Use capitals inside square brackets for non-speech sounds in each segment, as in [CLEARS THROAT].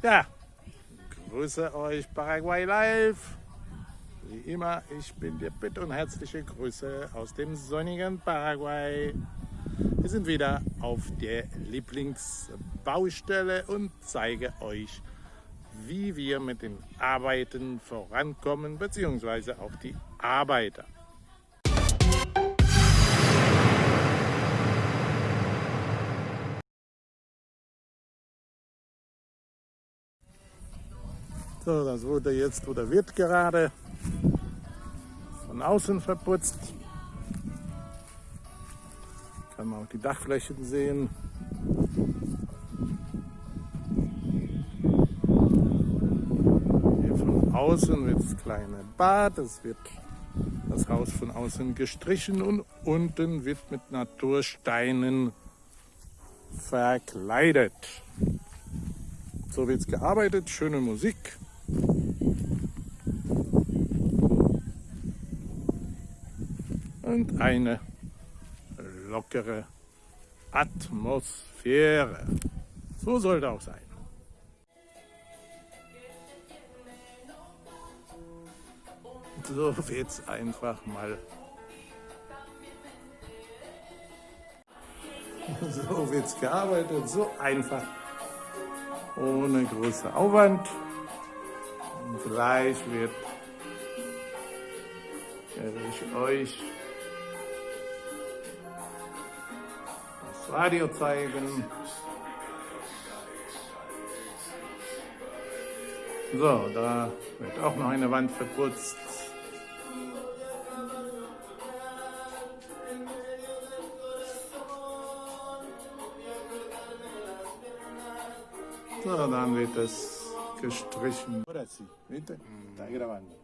Ja, grüße euch Paraguay Live. Wie immer, ich bin dir bitte und herzliche Grüße aus dem sonnigen Paraguay. Wir sind wieder auf der Lieblingsbaustelle und zeige euch, wie wir mit den Arbeiten vorankommen, beziehungsweise auch die Arbeiter. So, das wurde jetzt oder wird gerade von außen verputzt. Kann man auch die Dachflächen sehen. Hier von außen wird das kleine Bad, es wird das Haus von außen gestrichen und unten wird mit Natursteinen verkleidet. So wird es gearbeitet, schöne Musik. Eine lockere Atmosphäre. So sollte auch sein. So wird es einfach mal. [LAUGHS] So wird es gearbeitet, so einfach, ohne großen Aufwand. Und gleich wird ich euch Radio zeigen. So, da wird auch noch eine Wand verputzt. So, dann wird es gestrichen. Ahora sí, ¿viste? Está grabando.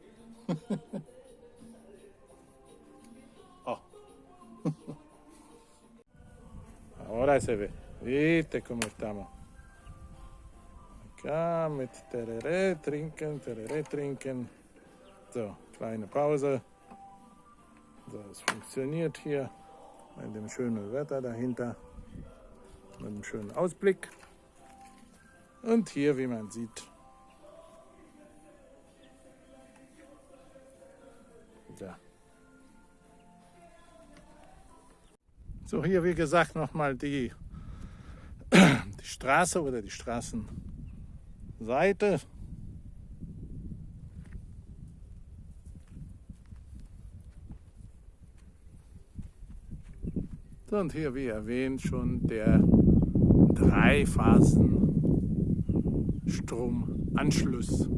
Ahora se ve. ¿Viste cómo estamos? Acá mit Tereré, trinken, Tereré, trinken. So, kleine Pause. So, es funktioniert hier mit dem schönen Wetter dahinter. Mit einem schönen Ausblick. Und hier, wie man sieht, ja. So, hier wie gesagt nochmal die, [CLEARS THROAT] die Straße oder die Straßenseite. Und hier, wie erwähnt, schon der Dreiphasen-Stromanschluss.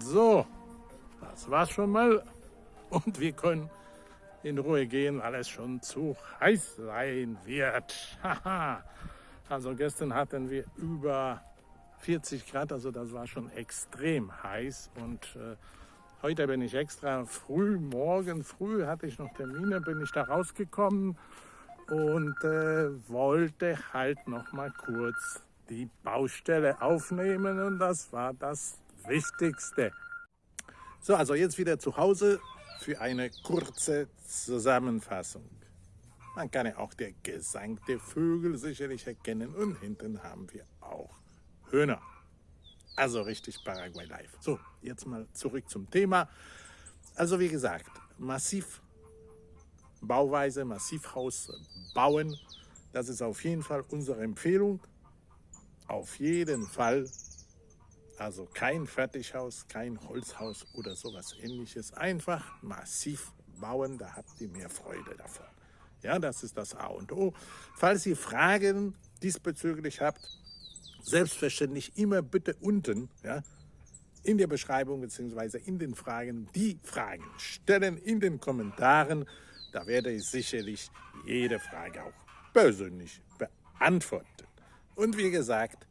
So, das war's schon mal. Und wir können in Ruhe gehen, weil es schon zu heiß sein wird. [LAUGHS] also gestern hatten wir über 40 Grad, also das war schon extrem heiß. Und äh, heute bin ich extra früh, morgen früh hatte ich noch Termine, bin ich da rausgekommen und äh, wollte halt noch mal kurz die Baustelle aufnehmen und das war das Wichtigste. So, also jetzt wieder zu Hause für eine kurze Zusammenfassung. Man kann ja auch der Gesang der Vögel sicherlich erkennen und hinten haben wir auch Hühner. Also richtig Paraguay Live. So, jetzt mal zurück zum Thema. Also wie gesagt, massiv Bauweise, Massivhaus bauen, das ist auf jeden Fall unsere Empfehlung. Auf jeden Fall also kein Fertighaus, kein Holzhaus oder sowas ähnliches. Einfach massiv bauen, da habt ihr mehr Freude davon. Ja, das ist das A und O. Falls ihr Fragen diesbezüglich habt, selbstverständlich immer bitte unten ja, in der Beschreibung bzw. in den Fragen die Fragen stellen in den Kommentaren. Da werde ich sicherlich jede Frage auch persönlich beantworten. Und wie gesagt,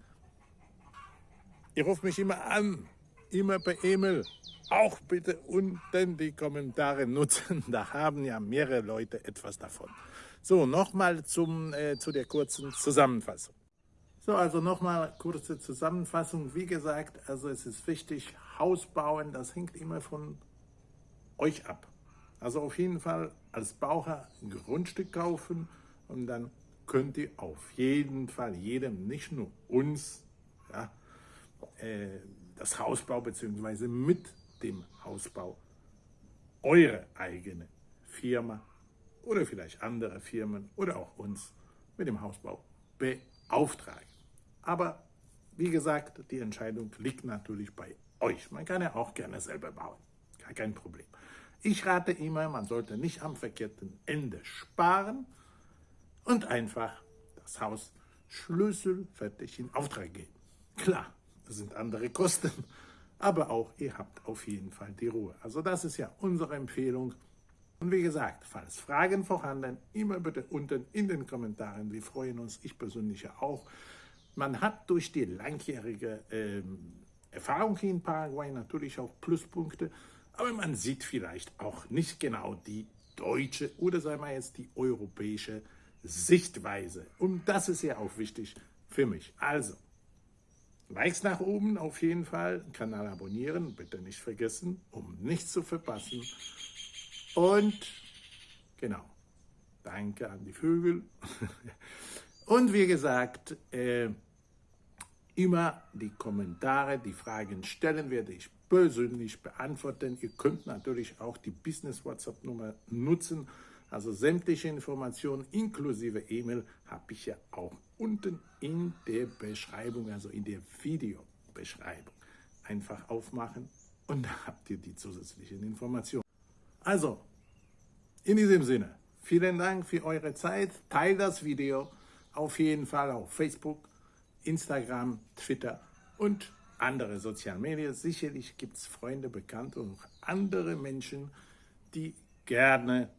Ihr ruft mich immer an, immer per E-Mail. Auch bitte unten die Kommentare nutzen, [LAUGHS] da haben ja mehrere Leute etwas davon. So, nochmal äh, zu der kurzen Zusammenfassung. So, also nochmal kurze Zusammenfassung. Wie gesagt, also es ist wichtig, Haus bauen, das hängt immer von euch ab. Also auf jeden Fall als Baucher ein Grundstück kaufen und dann könnt ihr auf jeden Fall jedem, nicht nur uns, ja, äh, das Hausbau bzw. mit dem Hausbau eure eigene Firma oder vielleicht andere Firmen oder auch uns mit dem Hausbau beauftragen. Aber wie gesagt, die Entscheidung liegt natürlich bei euch. Man kann ja auch gerne selber bauen, gar kein Problem. Ich rate immer, man sollte nicht am verkehrten Ende sparen und einfach das Haus schlüsselfertig in Auftrag geben. Klar, sind andere Kosten, aber auch ihr habt auf jeden Fall die Ruhe. Also das ist ja unsere Empfehlung. Und wie gesagt, falls Fragen vorhanden, immer bitte unten in den Kommentaren. Wir freuen uns, ich persönlich ja auch. Man hat durch die langjährige ähm, Erfahrung hier in Paraguay natürlich auch Pluspunkte, aber man sieht vielleicht auch nicht genau die deutsche oder sagen wir jetzt die europäische Sichtweise. Und das ist ja auch wichtig für mich. Also, Likes nach oben auf jeden Fall, Kanal abonnieren, bitte nicht vergessen, um nichts zu verpassen. Und genau, danke an die Vögel. [LAUGHS] Und wie gesagt, äh, immer die Kommentare, die Fragen stellen, werde ich persönlich beantworten. Ihr könnt natürlich auch die Business-WhatsApp-Nummer nutzen. Also sämtliche Informationen inklusive E-Mail habe ich ja auch unten in der Beschreibung, also in der Videobeschreibung. Einfach aufmachen und da habt ihr die zusätzlichen Informationen. Also, in diesem Sinne, vielen Dank für eure Zeit. Teilt das Video auf jeden Fall auf Facebook, Instagram, Twitter und andere soziale Medien. Sicherlich gibt es Freunde, Bekannte und andere Menschen, die gerne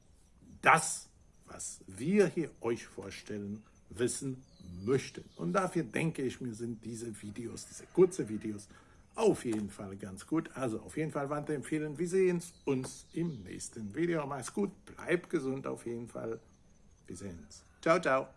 das, was wir hier euch vorstellen, wissen möchten. Und dafür denke ich mir, sind diese Videos, diese kurzen Videos, auf jeden Fall ganz gut. Also auf jeden Fall weiterempfehlen. Wir sehen uns im nächsten Video. Mach's gut, bleib gesund auf jeden Fall. Wir sehen uns. Ciao, ciao.